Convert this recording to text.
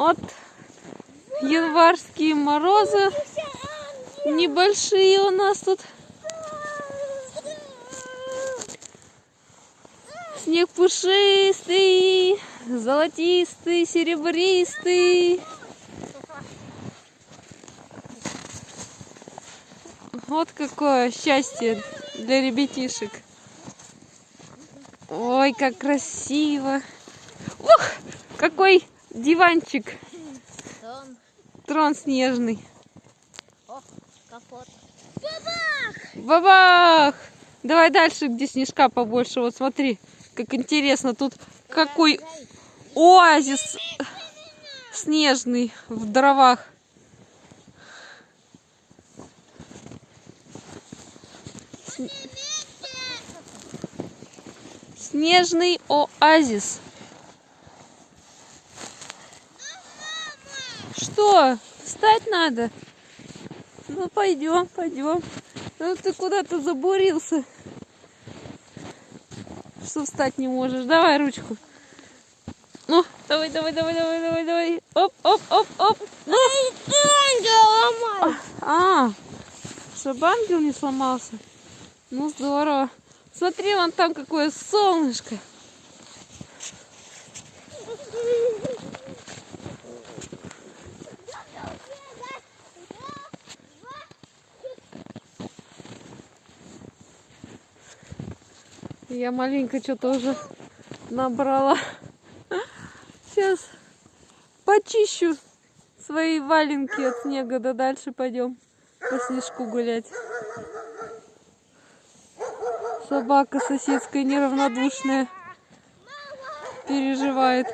Вот январские морозы небольшие у нас тут. Снег пушистый, золотистый, серебристый. Вот какое счастье для ребятишек. Ой, как красиво. Ух, какой диванчик. Дом. Трон снежный. О, капот. Бабах! Давай дальше, где снежка побольше. Вот смотри, как интересно. Тут какой оазис снежный в дровах. Сн- Снежный оазис. Что? Встать надо? Ну пойдем, пойдем. Ну ты куда-то забурился. Что встать не можешь? Давай ручку. Ну, давай, давай, давай, давай, давай, давай. Оп, оп, оп, оп. Ну. А, чтобы ангел не сломался. Ну, здорово. Смотри, вон там какое солнышко. Я маленько что-то уже набрала. Сейчас почищу свои валенки от снега, да дальше пойдем по снежку гулять. Собака соседская неравнодушная переживает.